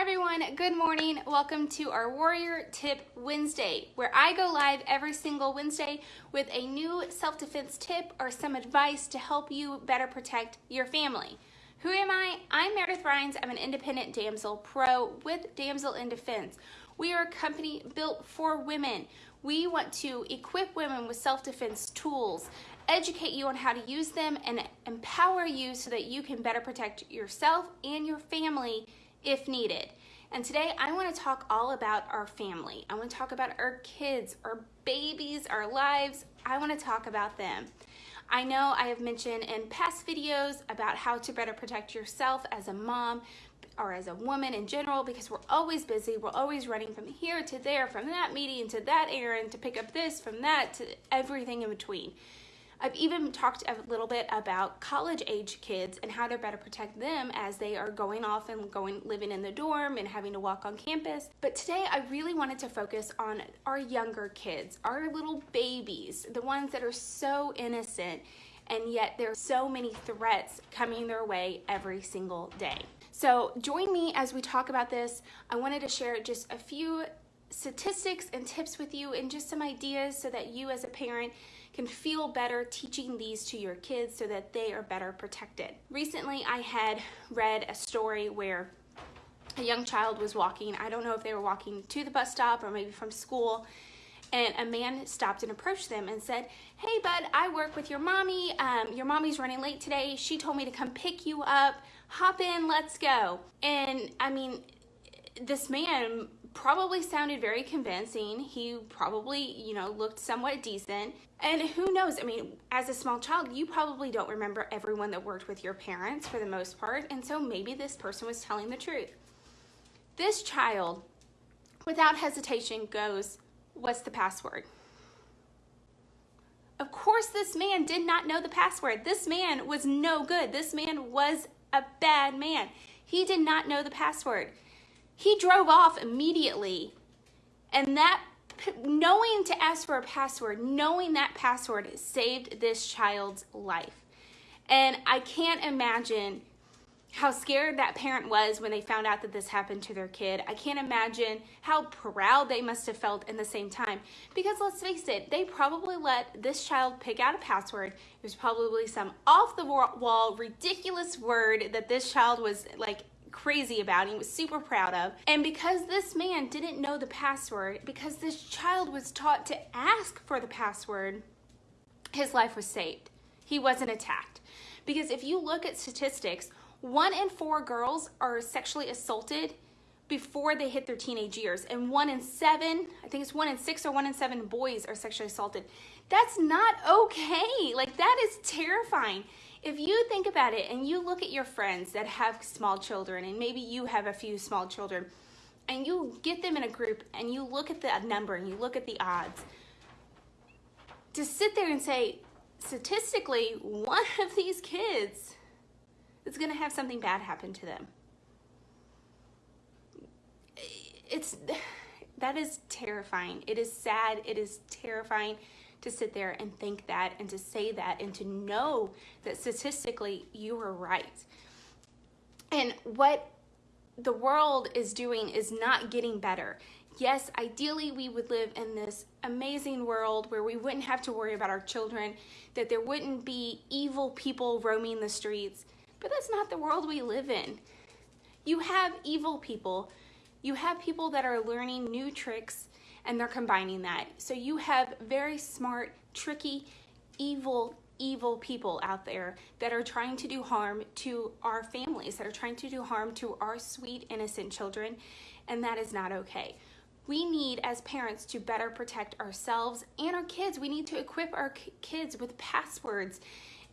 Hi everyone, good morning. Welcome to our Warrior Tip Wednesday, where I go live every single Wednesday with a new self-defense tip or some advice to help you better protect your family. Who am I? I'm Meredith Rhines. I'm an independent damsel pro with Damsel in Defense. We are a company built for women. We want to equip women with self-defense tools, educate you on how to use them, and empower you so that you can better protect yourself and your family if needed. And today I want to talk all about our family. I want to talk about our kids, our babies, our lives. I want to talk about them. I know I have mentioned in past videos about how to better protect yourself as a mom or as a woman in general because we're always busy. We're always running from here to there, from that meeting to that errand to pick up this, from that to everything in between. I've even talked a little bit about college age kids and how to better protect them as they are going off and going living in the dorm and having to walk on campus. But today I really wanted to focus on our younger kids, our little babies, the ones that are so innocent and yet there are so many threats coming their way every single day. So join me as we talk about this. I wanted to share just a few statistics and tips with you and just some ideas so that you as a parent can feel better teaching these to your kids so that they are better protected. Recently, I had read a story where a young child was walking. I don't know if they were walking to the bus stop or maybe from school. And a man stopped and approached them and said, Hey, bud, I work with your mommy. Um, your mommy's running late today. She told me to come pick you up. Hop in, let's go. And I mean, this man probably sounded very convincing. He probably, you know, looked somewhat decent. And who knows? I mean, as a small child, you probably don't remember everyone that worked with your parents for the most part. And so maybe this person was telling the truth. This child, without hesitation, goes, What's the password? Of course, this man did not know the password. This man was no good. This man was a bad man. He did not know the password. He drove off immediately. And that, knowing to ask for a password, knowing that password saved this child's life. And I can't imagine how scared that parent was when they found out that this happened to their kid. I can't imagine how proud they must have felt in the same time. Because let's face it, they probably let this child pick out a password. It was probably some off the wall, ridiculous word that this child was like crazy about he was super proud of. And because this man didn't know the password, because this child was taught to ask for the password, his life was saved. He wasn't attacked. Because if you look at statistics, one in four girls are sexually assaulted before they hit their teenage years. And one in seven, I think it's one in six or one in seven boys are sexually assaulted. That's not okay. Like, that is terrifying. If you think about it and you look at your friends that have small children, and maybe you have a few small children, and you get them in a group and you look at the number and you look at the odds, to sit there and say, statistically, one of these kids is going to have something bad happen to them. It's that is terrifying. It is sad. It is terrifying to sit there and think that and to say that and to know that statistically you were right. And what the world is doing is not getting better. Yes, ideally we would live in this amazing world where we wouldn't have to worry about our children, that there wouldn't be evil people roaming the streets, but that's not the world we live in. You have evil people. You have people that are learning new tricks and they're combining that. So you have very smart, tricky, evil, evil people out there that are trying to do harm to our families, that are trying to do harm to our sweet, innocent children, and that is not okay. We need, as parents, to better protect ourselves and our kids. We need to equip our kids with passwords,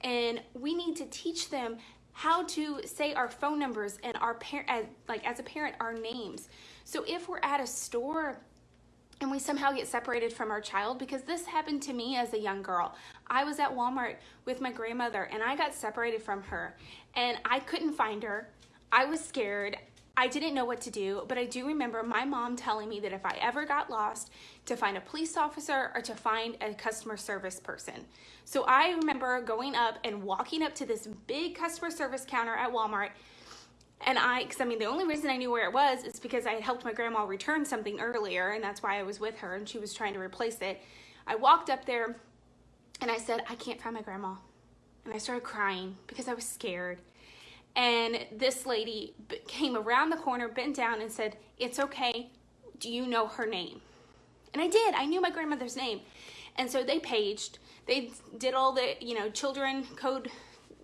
and we need to teach them how to say our phone numbers and our parent, like as a parent, our names. So if we're at a store and we somehow get separated from our child because this happened to me as a young girl. I was at Walmart with my grandmother and I got separated from her and I couldn't find her. I was scared. I didn't know what to do, but I do remember my mom telling me that if I ever got lost, to find a police officer or to find a customer service person. So I remember going up and walking up to this big customer service counter at Walmart And I, because I mean, the only reason I knew where it was is because I had helped my grandma return something earlier, and that's why I was with her, and she was trying to replace it. I walked up there and I said, I can't find my grandma. And I started crying because I was scared. And this lady came around the corner, bent down, and said, It's okay. Do you know her name? And I did. I knew my grandmother's name. And so they paged. They did all the, you know, children code,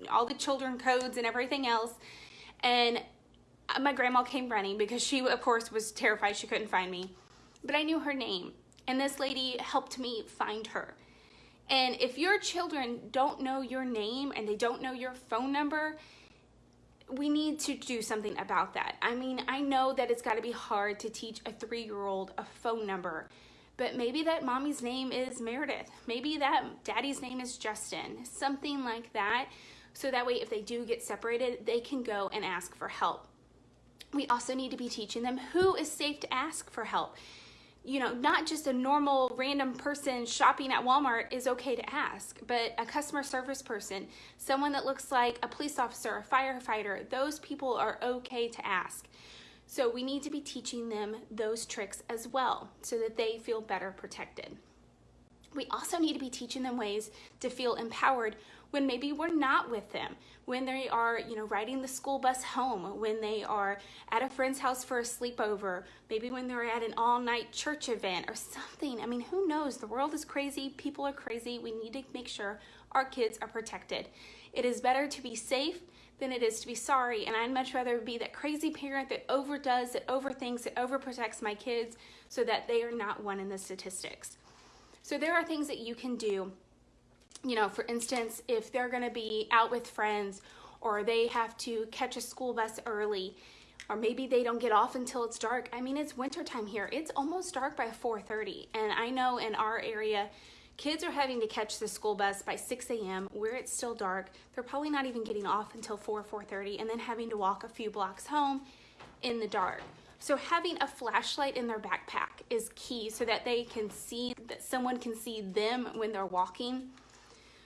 all the children codes and everything else. And uh, my grandma came running because she, of course, was terrified she couldn't find me. But I knew her name. And this lady helped me find her. And if your children don't know your name and they don't know your phone number, we need to do something about that. I mean, I know that it's got to be hard to teach a three-year-old a phone number, but maybe that mommy's name is Meredith. Maybe that daddy's name is Justin, something like that. So that way, if they do get separated, they can go and ask for help. We also need to be teaching them who is safe to ask for help you know, not just a normal random person shopping at Walmart is okay to ask, but a customer service person, someone that looks like a police officer, a firefighter, those people are okay to ask. So we need to be teaching them those tricks as well so that they feel better protected. We also need to be teaching them ways to feel empowered when maybe we're not with them, when they are, you know, riding the school bus home, when they are at a friend's house for a sleepover, maybe when they're at an all-night church event or something. I mean, who knows? The world is crazy. People are crazy. We need to make sure our kids are protected. It is better to be safe than it is to be sorry. And I'd much rather be that crazy parent that overdoes, that overthinks, that overprotects my kids so that they are not one in the statistics. So there are things that you can do you know, for instance, if they're going to be out with friends or they have to catch a school bus early or maybe they don't get off until it's dark. I mean, it's wintertime here. It's almost dark by 4.30 and I know in our area, kids are having to catch the school bus by 6 a.m. where it's still dark. They're probably not even getting off until 4, 4.30 and then having to walk a few blocks home in the dark. So having a flashlight in their backpack is key so that they can see, that someone can see them when they're walking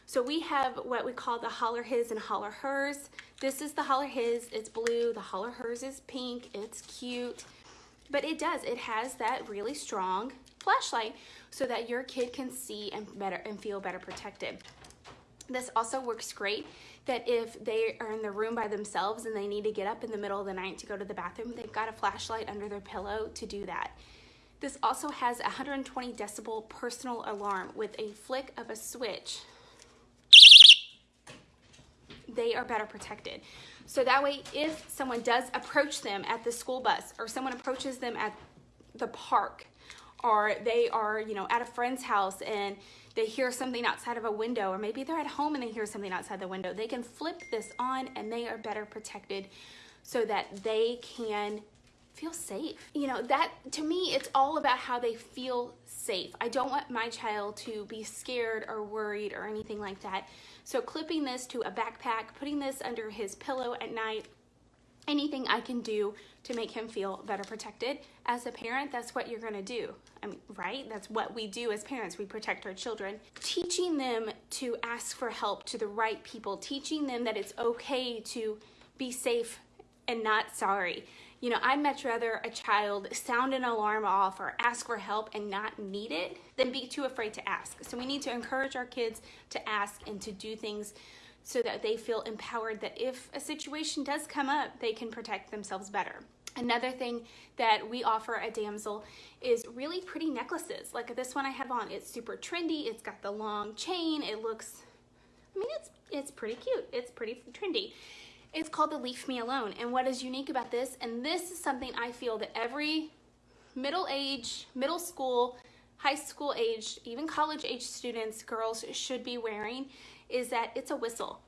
so we have what we call the holler his and holler hers. This is the holler his, it's blue. The holler hers is pink, it's cute. But it does, it has that really strong flashlight so that your kid can see and better and feel better protected. This also works great that if they are in the room by themselves and they need to get up in the middle of the night to go to the bathroom, they've got a flashlight under their pillow to do that. This also has a 120 decibel personal alarm with a flick of a switch they are better protected. So that way, if someone does approach them at the school bus or someone approaches them at the park or they are, you know, at a friend's house and they hear something outside of a window or maybe they're at home and they hear something outside the window, they can flip this on and they are better protected so that they can feel safe. You know, that to me, it's all about how they feel safe. I don't want my child to be scared or worried or anything like that. So clipping this to a backpack, putting this under his pillow at night, anything I can do to make him feel better protected. As a parent, that's what you're gonna do. I mean, right? That's what we do as parents. We protect our children. Teaching them to ask for help to the right people, teaching them that it's okay to be safe and not sorry. You know, I'd much rather a child sound an alarm off or ask for help and not need it than be too afraid to ask. So we need to encourage our kids to ask and to do things so that they feel empowered that if a situation does come up, they can protect themselves better. Another thing that we offer at Damsel is really pretty necklaces. Like this one I have on, it's super trendy. It's got the long chain. It looks, I mean, it's, it's pretty cute. It's pretty trendy. It's called the Leave Me Alone. And what is unique about this, and this is something I feel that every middle age, middle school, high school age, even college age students, girls should be wearing, is that it's a whistle.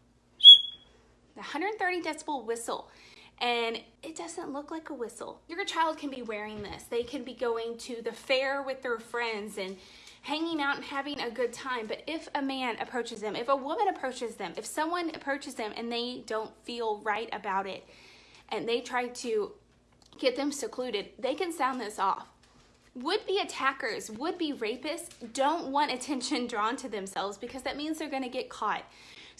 The 130 decibel whistle and it doesn't look like a whistle. Your child can be wearing this. They can be going to the fair with their friends and hanging out and having a good time. But if a man approaches them, if a woman approaches them, if someone approaches them and they don't feel right about it and they try to get them secluded, they can sound this off. Would-be attackers, would-be rapists don't want attention drawn to themselves because that means they're going to get caught.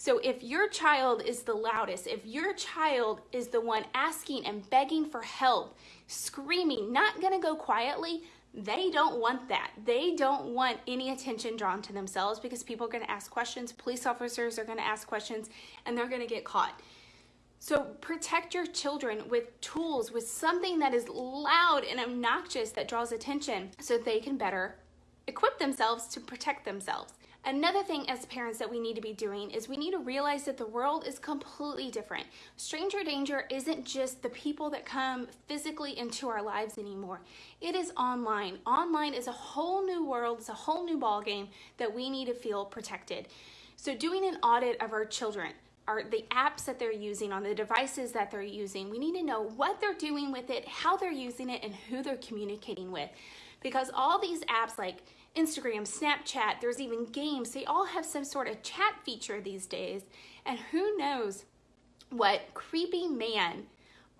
So if your child is the loudest, if your child is the one asking and begging for help, screaming, not gonna go quietly, they don't want that. They don't want any attention drawn to themselves because people are gonna ask questions, police officers are gonna ask questions, and they're gonna get caught. So protect your children with tools, with something that is loud and obnoxious that draws attention so they can better equip themselves to protect themselves. Another thing as parents that we need to be doing is we need to realize that the world is completely different. Stranger danger isn't just the people that come physically into our lives anymore. It is online. Online is a whole new world, it's a whole new ballgame that we need to feel protected. So doing an audit of our children, are the apps that they're using on the devices that they're using. We need to know what they're doing with it, how they're using it, and who they're communicating with. Because all these apps like Instagram, Snapchat, there's even games. They all have some sort of chat feature these days. And who knows what creepy man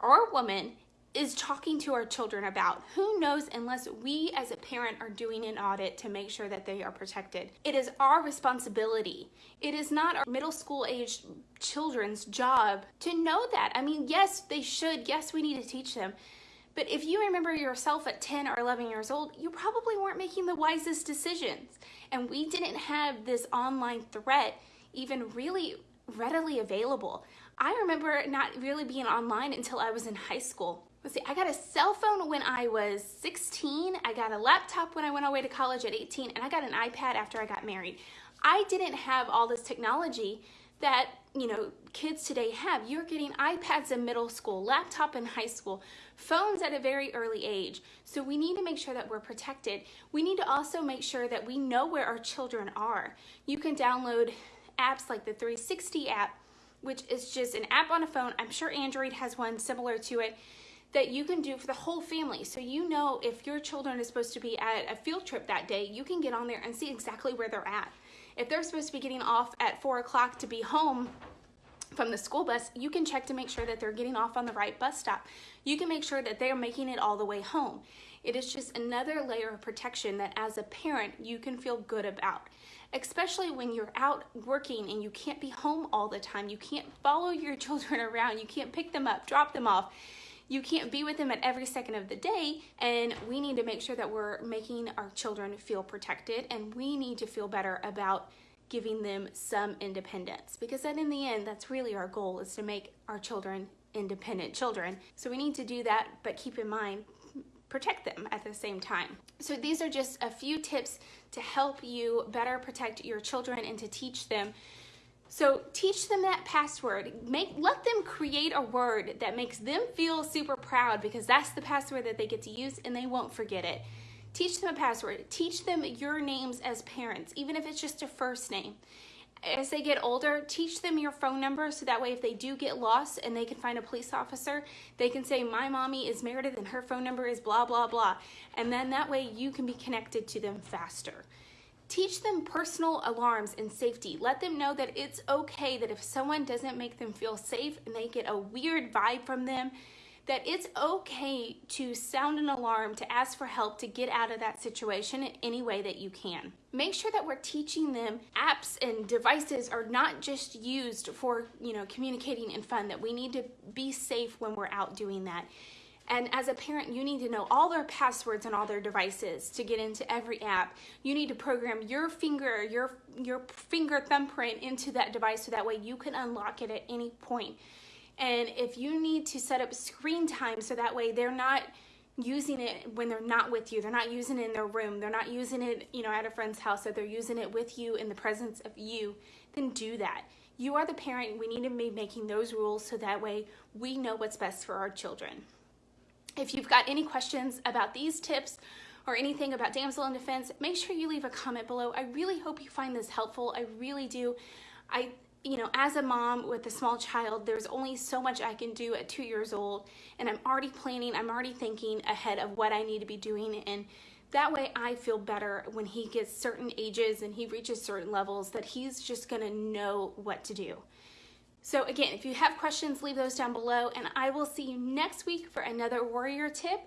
or woman is talking to our children about. Who knows unless we as a parent are doing an audit to make sure that they are protected. It is our responsibility. It is not our middle school age children's job to know that. I mean, yes, they should. Yes, we need to teach them. But if you remember yourself at 10 or 11 years old, you probably weren't making the wisest decisions. And we didn't have this online threat even really readily available. I remember not really being online until I was in high school. Let's see, I got a cell phone when I was 16, I got a laptop when I went away to college at 18, and I got an iPad after I got married. I didn't have all this technology that you know kids today have you're getting ipads in middle school laptop in high school phones at a very early age so we need to make sure that we're protected we need to also make sure that we know where our children are you can download apps like the 360 app which is just an app on a phone i'm sure android has one similar to it that you can do for the whole family. So you know if your children are supposed to be at a field trip that day, you can get on there and see exactly where they're at. If they're supposed to be getting off at four o'clock to be home from the school bus, you can check to make sure that they're getting off on the right bus stop. You can make sure that they're making it all the way home. It is just another layer of protection that as a parent, you can feel good about especially when you're out working and you can't be home all the time. You can't follow your children around. You can't pick them up, drop them off you can't be with them at every second of the day and we need to make sure that we're making our children feel protected and we need to feel better about giving them some independence because then in the end that's really our goal is to make our children independent children so we need to do that but keep in mind protect them at the same time. So these are just a few tips to help you better protect your children and to teach them so teach them that password. Make let them create a word that makes them feel super proud because that's the password that they get to use and they won't forget it. Teach them a password. Teach them your names as parents, even if it's just a first name. As they get older, teach them your phone number so that way if they do get lost and they can find a police officer, they can say, my mommy is Meredith and her phone number is blah, blah, blah. And then that way you can be connected to them faster. Teach them personal alarms and safety. Let them know that it's okay that if someone doesn't make them feel safe and they get a weird vibe from them, that it's okay to sound an alarm, to ask for help, to get out of that situation in any way that you can. Make sure that we're teaching them apps and devices are not just used for, you know, communicating and fun, that we need to be safe when we're out doing that. And as a parent, you need to know all their passwords on all their devices to get into every app. You need to program your finger, your, your finger thumbprint into that device so that way you can unlock it at any point. And if you need to set up screen time so that way they're not using it when they're not with you, they're not using it in their room, they're not using it, you know, at a friend's house, that they're using it with you in the presence of you, then do that. You are the parent. We need to be making those rules so that way we know what's best for our children. If you've got any questions about these tips or anything about damsel in defense, make sure you leave a comment below. I really hope you find this helpful. I really do. I, you know, as a mom with a small child, there's only so much I can do at two years old, and I'm already planning, I'm already thinking ahead of what I need to be doing, and that way I feel better when he gets certain ages and he reaches certain levels that he's just gonna know what to do. So again, if you have questions, leave those down below and I will see you next week for another warrior tip.